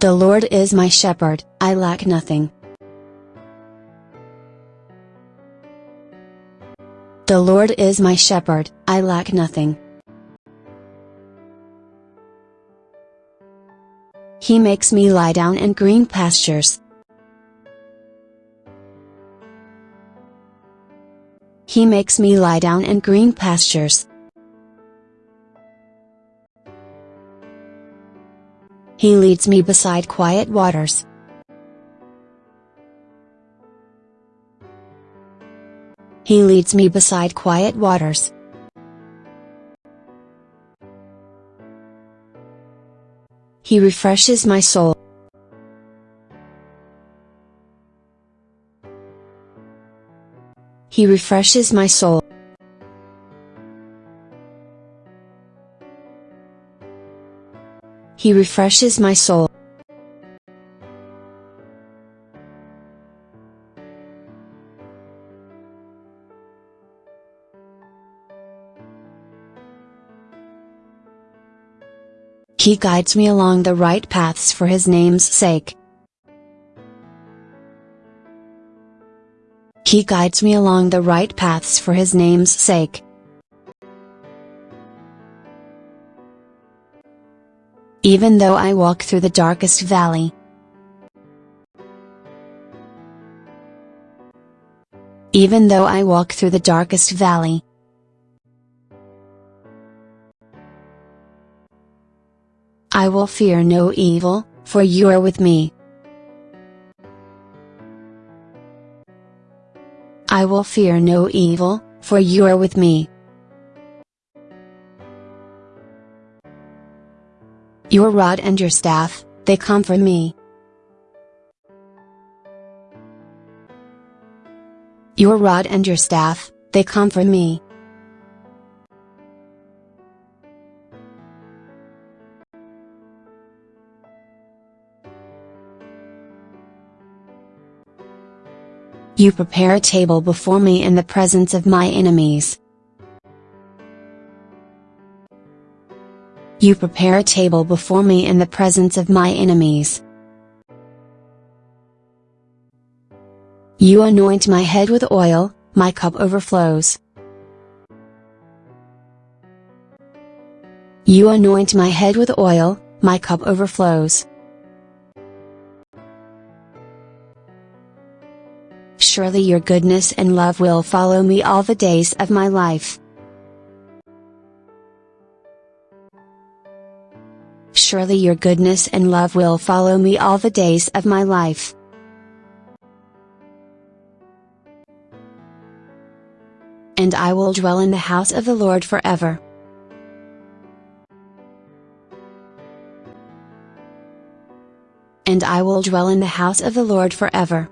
The Lord is my shepherd, I lack nothing. The Lord is my shepherd, I lack nothing. He makes me lie down in green pastures. He makes me lie down in green pastures. He leads me beside quiet waters. He leads me beside quiet waters. He refreshes my soul. He refreshes my soul. He refreshes my soul. He guides me along the right paths for His name's sake. He guides me along the right paths for His name's sake. Even though I walk through the darkest valley. Even though I walk through the darkest valley. I will fear no evil, for you are with me. I will fear no evil, for you are with me. Your rod and your staff, they comfort me. Your rod and your staff, they comfort me. You prepare a table before me in the presence of my enemies. You prepare a table before me in the presence of my enemies. You anoint my head with oil, my cup overflows. You anoint my head with oil, my cup overflows. Surely your goodness and love will follow me all the days of my life. Surely your goodness and love will follow me all the days of my life. And I will dwell in the house of the Lord forever. And I will dwell in the house of the Lord forever.